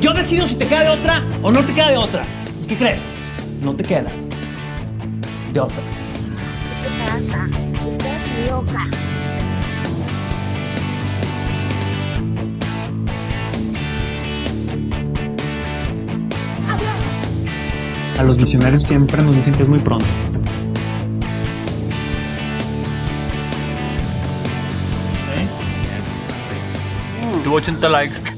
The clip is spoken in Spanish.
yo decido si te queda de otra o no te queda de otra. ¿Y qué crees? No te queda de otra. ¿Qué pasa? Estás loca. A los visionarios siempre nos dicen que es muy pronto. Tuvo 80 likes.